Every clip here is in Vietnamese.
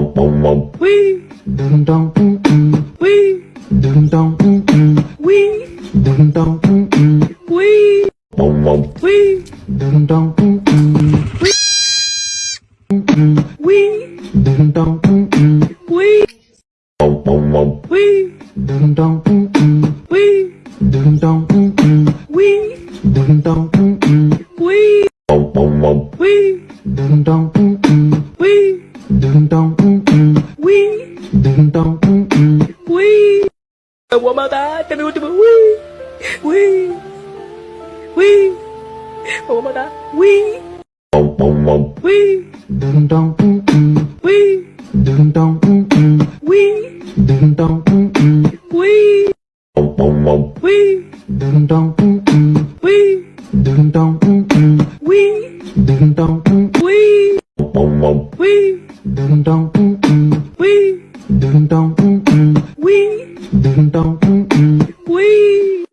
Wee, Dum dum mm mm. wee, Dum dum mm mm. wee, Dum dum mm mm. wee, wee, Dum dum mm mm. Mm mm. wee, Dum dum mm mm. wee, wee, Dum dum mm mm. wee, Dum dum mm mm. wee, Dum dum mm mm. wee, Dum dum mm mm. wee. What about that? Tell me what to do. Wee, wee, wee. What about that? Wee, wee, Dum dum mm mm. wee, Dum dum mm mm. wee, Dum dum mm mm. wee, wee, Dum dum mm mm. wee, Dum dum mm mm. wee, Dum dum mm mm. wee,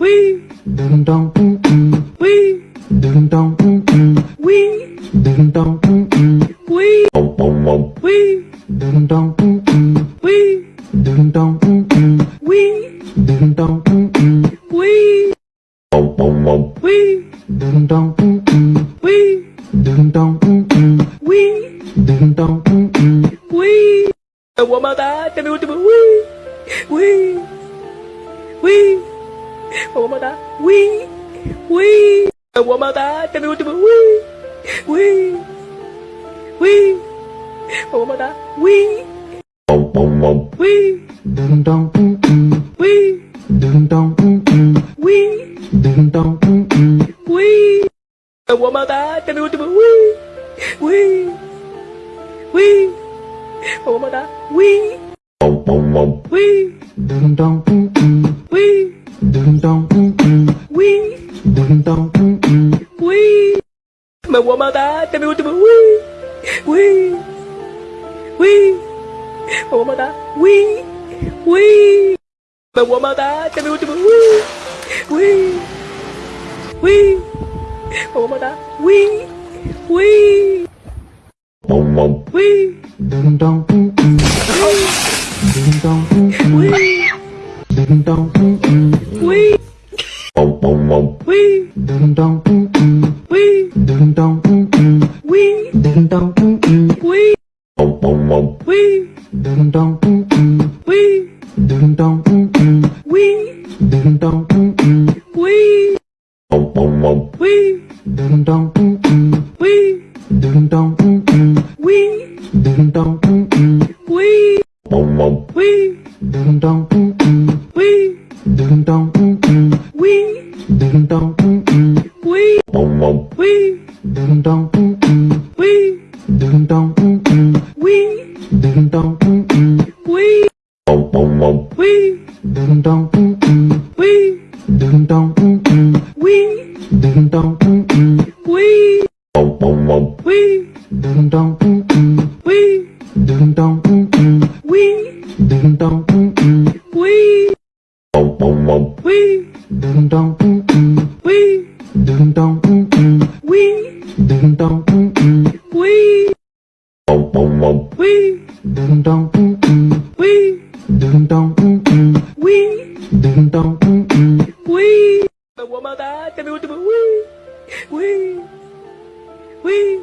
wee, Dum dum mm mm. wee, Dum dum mm mm. wee, Dum dum mm mm. wee, wee, Dum dum mm mm. wee, Dum dum wee, Dum dum mm mm. wee, Dum dum mm mm. wee. What about that? Tell me what to do. Wee, wee, wee. What about that? Wee, wee. What about that? Tell me what to do. Wee, wee, wee. What about that? What about ui Tell ui Ui Ui do. Wee, Ui Ui What about Ui Wee, wee, Ui dum mm Ui wee, Dum dum ui mm. ui Ui Ui mm mm. Ui Ui what about that? ui me ui Ui Ui Wee. Wee. Wee. Mà what about that? Wee. Wee. Mà what about that? Tell me what to do. Wee. Wee. Wee. Mà what about that? Wee. Wee. Wee. Dum dum mm mm. Dum dum mm mm. Wee. Dum Wee. Dum dum mm mm. Wee. Dum dum mm mm. Wee. Dum dum mm mm. Wee. Wee. Dum dum mm mm. Wee. Dum dum mm mm. Wee. Dum dum mm mm. Wee. Wee. Dum dum mm mm. Wee. Dum dum mm mm. Wee. Dum dum mm mm. Wee. Wee. Dum dum mm mm. Wee. Dum dum mm mm. Wee. Dum dum mm mm. Wee. Wee. Dum dum mm mm. Wee. Dum dum mm mm. Wee. Dum dum mm mm. Wee. Wee. Dum dum mm mm. Wee. Dum dum mm mm. Wee. Dum dum mm mm. Wee. Wee. Dum dum mm mm. Wee. Dum dum mm mm. Wee. 喂，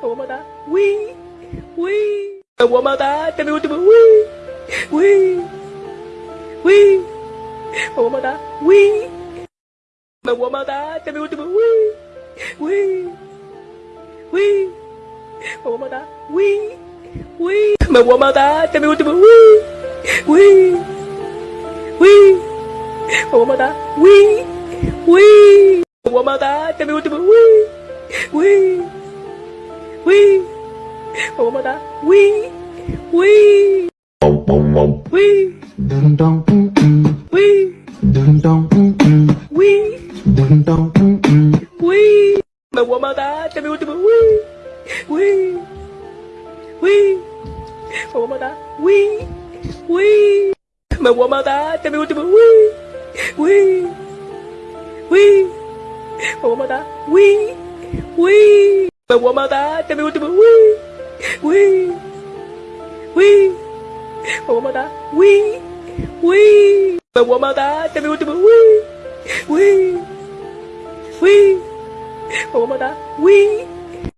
么么哒，喂，喂，么么哒，怎么我怎么喂，喂，喂，么么哒，喂，么么哒，怎么我怎么喂，喂，喂，么么哒，喂，喂，么么哒，怎么我怎么喂，喂，喂，么么哒，喂，喂，么么哒，怎么我怎么喂。That? Tell me what to do. Wee. Wee. Wee. Mà what about that? Wee. Wee. Mà what about that? Tell me what to do. Wee. Wee. Wee. Mà what about that? Wee. Wee. Wee. Dum dum mm mm. Wee. Dum dum mm mm. Wee. Dum dum mm mm. Wee. Mà what about that? Tell Uy! Me voy a matar, te me último. Uy! Uy! Uy! Me voy a matar. Uy! Uy! Me voy a matar, te me último. Uy! Uy! Uy! Me voy a matar. Uy!